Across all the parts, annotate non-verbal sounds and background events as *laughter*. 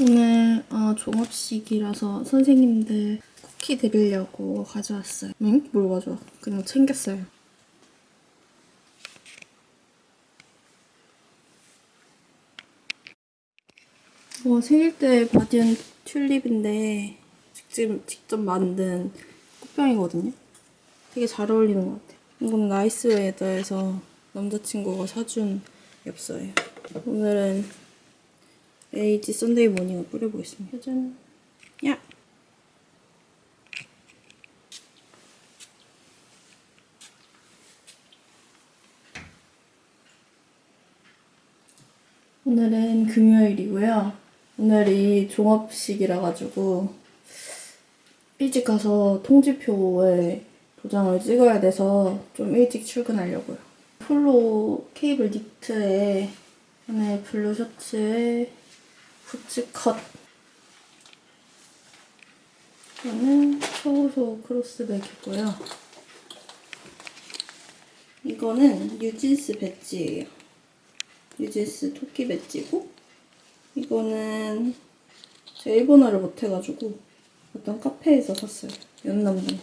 오늘 어, 종업식이라서 선생님들 쿠키 드리려고 가져왔어요. 응? 뭘 가져와? 그냥 챙겼어요. 어, 생일 때 받은 튤립인데 직접, 직접 만든 꽃병이거든요. 되게 잘 어울리는 것 같아요. 이건 나이스 웨더에서 남자친구가 사준 엽서예요. 오늘은 Lazy Sunday Morning을 뿌려보겠습니다. 짜잔. 야! 오늘은 금요일이고요. 오늘이 종업식이라 가지고 일찍 가서 통지표에 도장을 찍어야 돼서 좀 일찍 출근하려고요. 폴로 케이블 니트에 안에 blue 셔츠에 부츠 컷 이거는 초호소 크로스백이고요. 이거는 뉴진스 배지예요. 뉴진스 토끼 배지고 이거는 제가 일본어를 못해가지고 어떤 카페에서 샀어요. 연남동.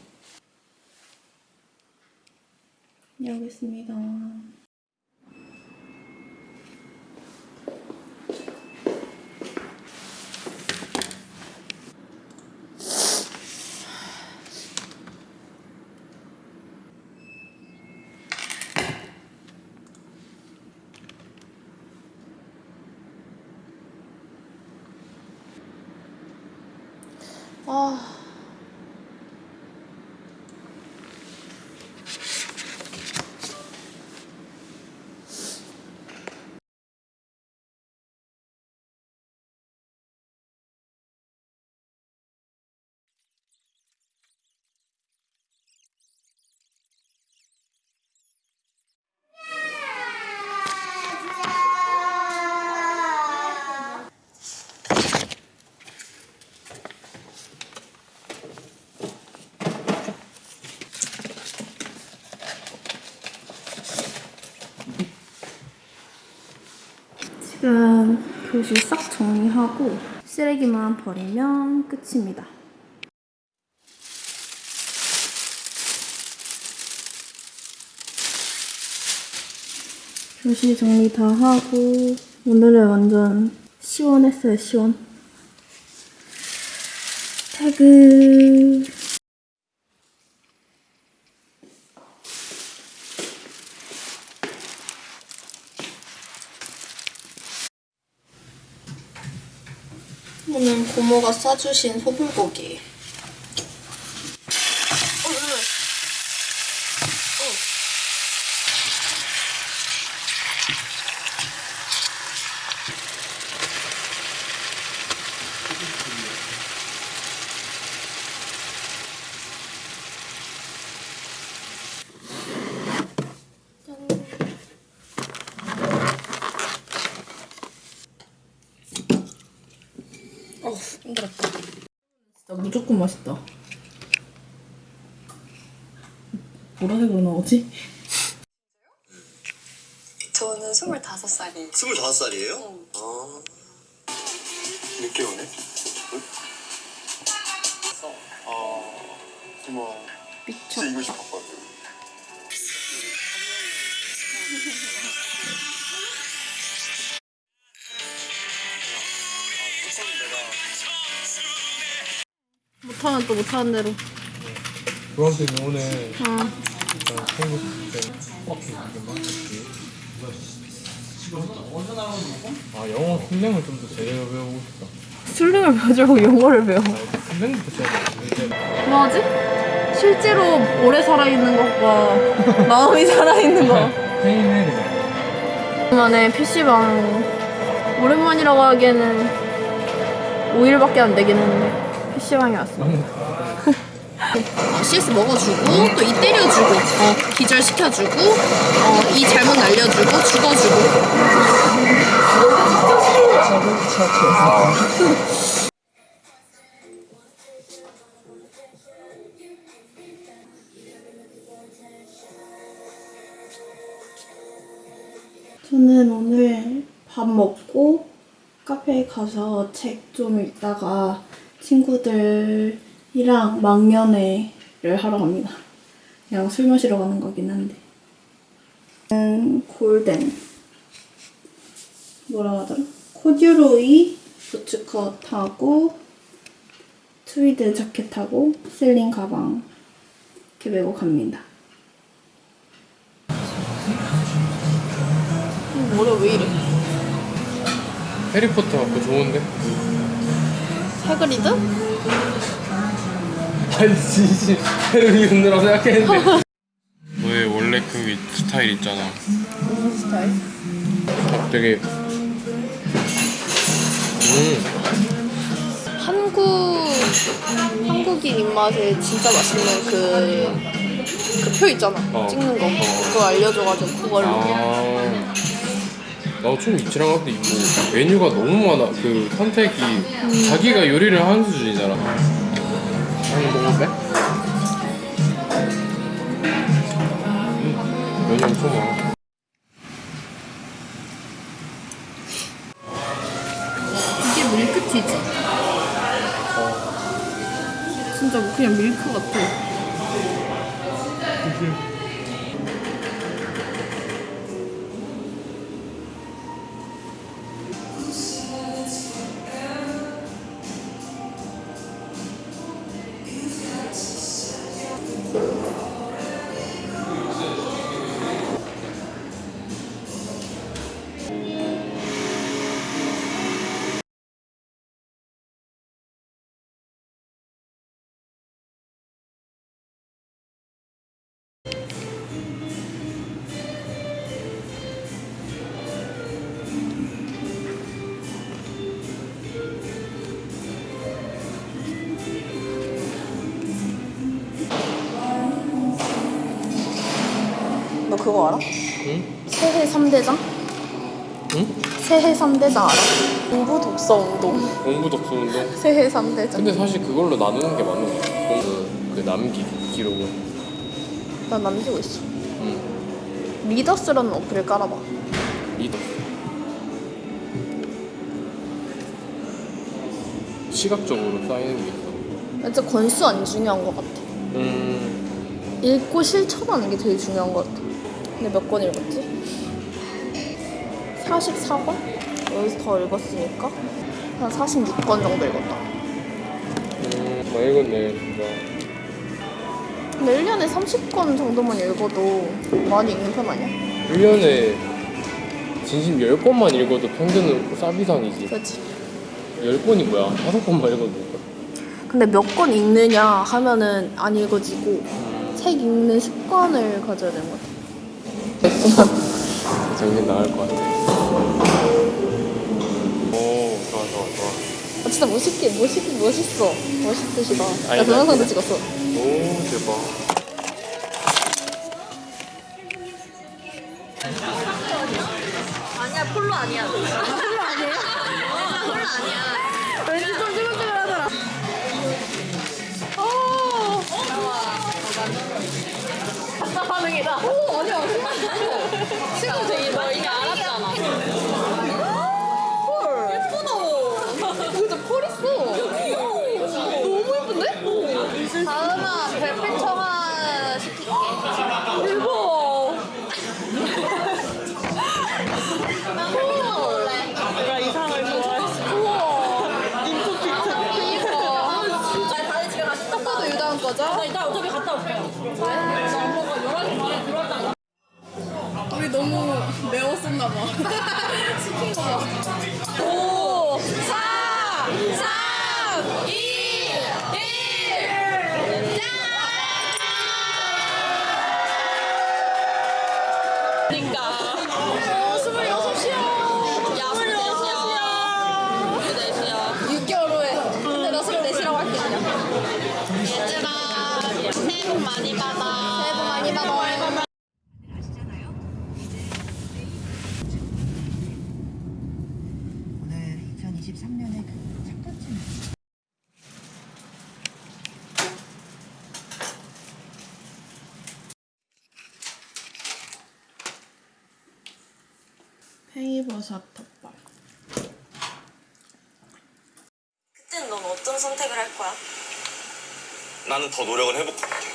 여기 있습니다. 아. 지금 교실 싹 정리하고 쓰레기만 버리면 끝입니다. 교실 정리 다 하고 오늘은 완전 시원했어요, 시원. 퇴근. 오늘 고모가 싸주신 소불고기. 어우, 힘들었다. 진짜 무조건 맛있다. 보라색으로 나오지? 저는 25살이에요. 25살이에요? 아. 늦게 오네? 못하면 또 못하는 대로. 중학생이 오늘 어. 이렇게만 이렇게 아 영어 순명을 좀 더 제대로 배우고 싶다 술림을 배우려고 영어를 배워. 아, 순명부터 시작해 이제 뭐하지? 실제로 오래 살아있는 것과 마음이 살아있는 거. 오랜만에 PC방. 오랜만이라고 하기에는 5일밖에 안 되긴 했는데 PC방에 왔어. 어, CS 먹어주고 또 이 때려주고 어, 기절시켜주고 어, 이 잘못 날려주고 죽어주고 저는 오늘 밥 먹고 카페에 가서 책 좀 읽다가 친구들이랑 망연회를 하러 갑니다. 그냥 술 마시러 가는 거긴 한데. 음, 골덴. 뭐라 하더라? 코듀로이 부츠컷하고 트위드 자켓하고 셀린 가방 이렇게 메고 갑니다. 머리가 왜 이래? 해리포터 그거 좋은데? 해그리드? 아니 진심 해리포터라고 생각했는데. *laughs* 너의 원래 그 스타일 있잖아. 무슨 스타일? 되게 음. 한국 한국인 입맛에 진짜 맛있는 그 그 표 있잖아. 어. 찍는 거. 그거 알려줘가지고 그걸로. 아, 나도 좀 이치랑 할때 있고 메뉴가 너무 많아. 그 선택이 자기가 요리를 하는 수준이잖아. 한번 먹어볼래? 음, 메뉴 엄청 많아. 이게 밀크티지? 진짜 뭐 그냥 밀크 같아. 그거 알아? 응? 새해 3대장? 응? 새해 3대장 알아? 공부 독서 운동 공부 독서 운동. 새해 3대장 근데 사실 그걸로 나누는 게 맞는 거 같아. 공부 그 남기 기록을. 난 남기고 있어 응. 리더스라는 어플을 깔아봐 리더. 시각적으로 쌓이는 게 있어. 진짜 권수 안 중요한 것 같아 음. 읽고 실천하는 게 되게 중요한 것 같아 근데 몇 권 읽었지? 44권? 여기서 더 읽었으니까 한 46권 정도 읽었다 음, 많이 읽었네, 진짜. 근데 1년에 30권 정도만 읽어도 많이 읽는 편 아니야? 1년에 진심 10권만 읽어도 평균은 쌉이상이지. 그렇지 10권이 뭐야? 5권만 읽어도. 근데 몇 권 읽느냐 하면은 안 읽어지고 책 읽는 습관을 가져야 되는 것 같아 정신 나갈 것 같아. 오, 좋아, 좋아, 좋아. 아, 진짜 멋있게 멋있, 멋있어 멋있으시다 나 동영상도 나- 찍었어 오, 대박. 반응이다 오 아니야. 친구 되게 너 이미 알았잖아 매웠었나 봐. 시킨 거 봐. *laughs* 파리버섯 덮밥 그땐 넌 어떤 선택을 할 거야? 나는 더 노력을 해볼 것 같아.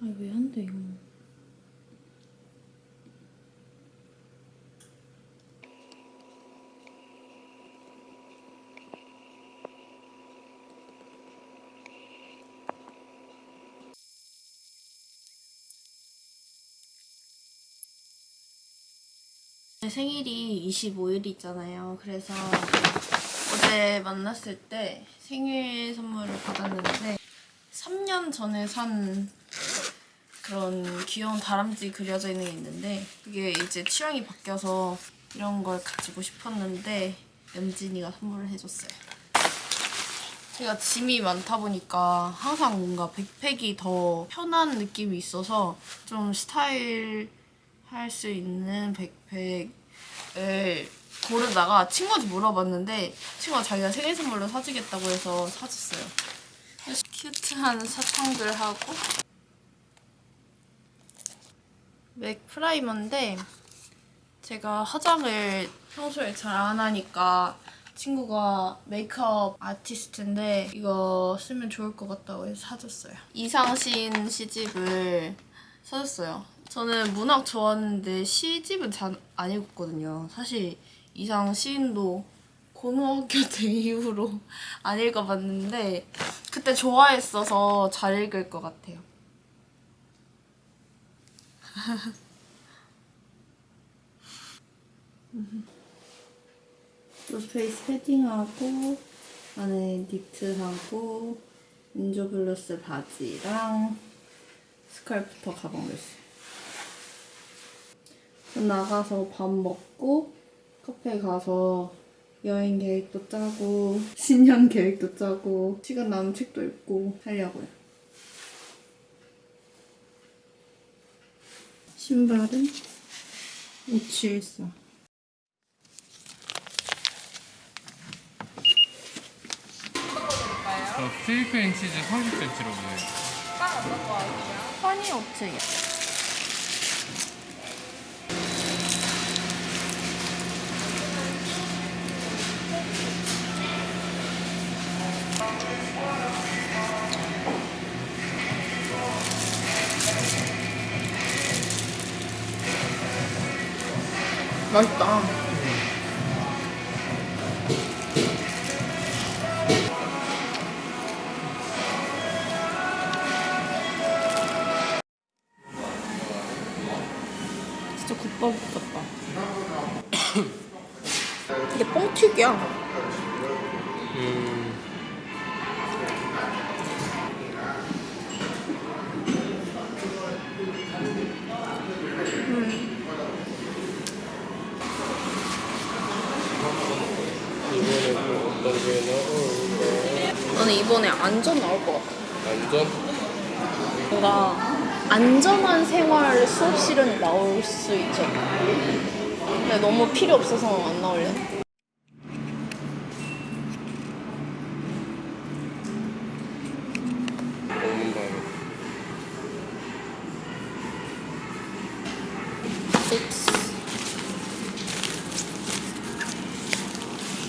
아왜안 돼 이거? 제 생일이 25일이잖아요. 그래서 어제 만났을 때 생일 선물을 받았는데 3년 전에 산 그런 귀여운 다람쥐 그려져 있는 게 있는데 이게 이제 취향이 바뀌어서 이런 걸 가지고 싶었는데 연진이가 선물을 해줬어요. 제가 짐이 많다 보니까 항상 뭔가 백팩이 더 편한 느낌이 있어서 좀 스타일 할 수 있는 백 팩을 고르다가 친구한테 물어봤는데 친구가 자기가 생일 선물로 사주겠다고 해서 사줬어요. cute한 사탕들 하고 맥 primer인데 제가 화장을 평소에 잘 안 하니까 친구가 메이크업 아티스트인데 이거 쓰면 좋을 것 같다고 해서 사줬어요. 이상신 시집을 사줬어요. 저는 문학 좋아하는데 시집은 잘안 읽었거든요. 사실 이상 시인도 고등학교 때 *laughs* 이후로 안 읽어봤는데 그때 좋아했어서 잘 읽을 것 같아요. *laughs* 노스페이스 패딩하고 안에 니트하고 인조 블러스 바지랑 스카르프터 가방을 했어요. 전 나가서 밥 먹고 카페 가서 여행 계획도 짜고 *laughs* 신년 계획도 짜고 시간 나는 책도 읽고 하려고요. 신발은 574. 저 스테이크 앤 치즈 30cm로 보여요. 허니 업체야. 맛있다. 나는 이번에 안전 나올 것 같아. 완전? 뭔가 안전한 생활 수업실은 나올 수 있죠. 근데 너무 필요 없어서 안 나올래.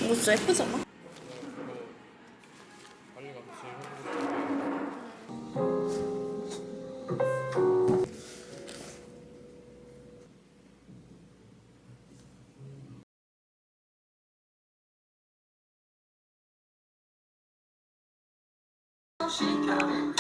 이거 진짜 예쁘잖아? 나를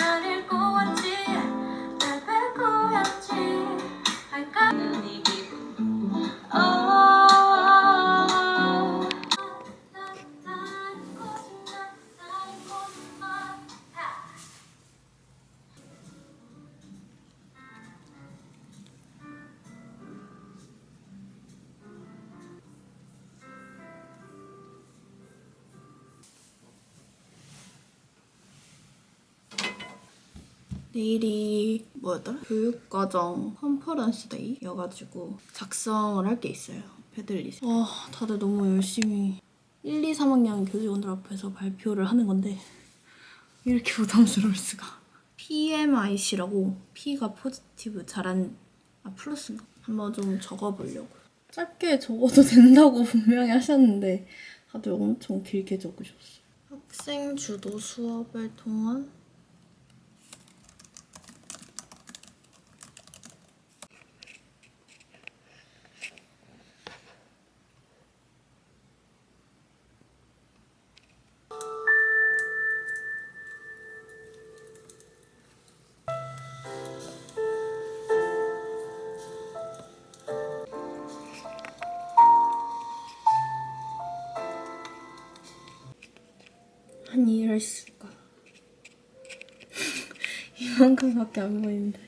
내일이 뭐였더라? 교육과정 conference day여가지고 작성을 할 게 있어요. Padlet. 와 다들 너무 열심히 1, 2, 3학년 교직원들 앞에서 발표를 하는 건데 이렇게 부담스러울 수가. PMI라고 P가 positive 잘한 아 플러스인가? 한번 좀 적어보려고. 짧게 적어도 된다고 *laughs* 분명히 하셨는데 다들 엄청 길게 적으셨어. 학생 주도 수업을 통한 한 이해를 했을까? 이만큼밖에 안 보인다